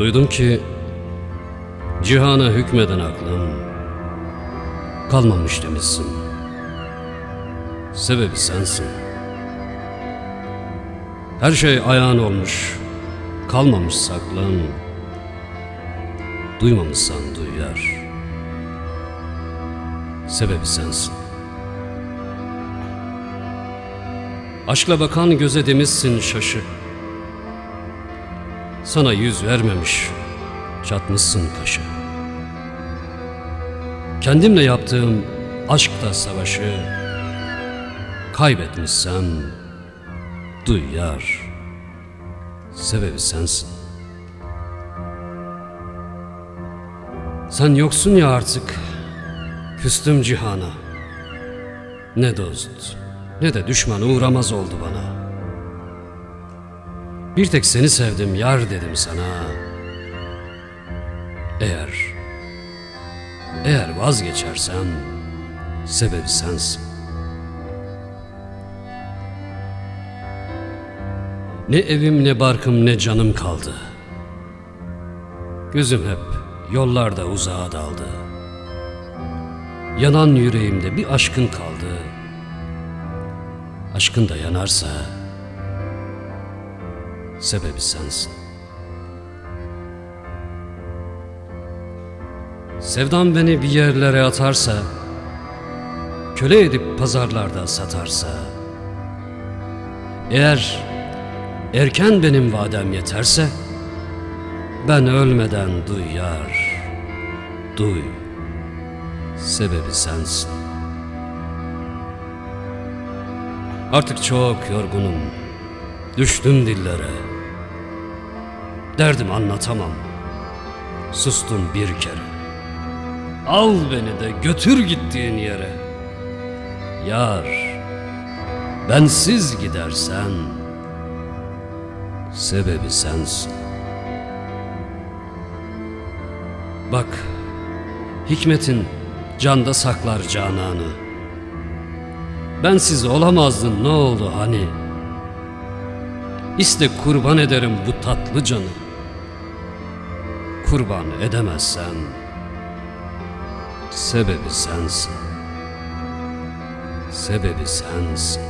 Duydum ki cihana hükmeden aklın kalmamış demişsin. Sebebi sensin. Her şey ayağın olmuş, kalmamış saklan. Duymamışsan duyar. Sebebi sensin. Aşkla bakan göze demişsin şaşı. Sana yüz vermemiş, çatmışsın kaşı. Kendimle yaptığım aşkta savaşı kaybetmişsem duy yar. Sebebi sensin. Sen yoksun ya artık, küstüm cihana. Ne dost, ne de düşman uğramaz oldu bana. Bir tek seni sevdim yar dedim sana. Eğer, eğer vazgeçersem sebebi sensin. Ne evim ne barkım ne canım kaldı. Gözüm hep yollarda uzağa daldı. Yanan yüreğimde bir aşkın kaldı. Aşkın da yanarsa sebebi sensin. Sevdam beni bir yerlere atarsa, köle edip pazarlarda satarsa, eğer erken benim vadem yeterse, ben ölmeden duy yar, duy, sebebi sensin. Artık çok yorgunum, düştüm dillere. Derdim anlatamam, sustum bir kere. Al beni de götür gittiğin yere. Yar, bensiz gidersen, sebebi sensin. Bak, hikmetin canda saklar cananı. Bensiz olamazdın ne oldu hani? İste kurban ederim bu tatlı canı. Kurban edemezsen, sebebi sensin. Sebebi sensin.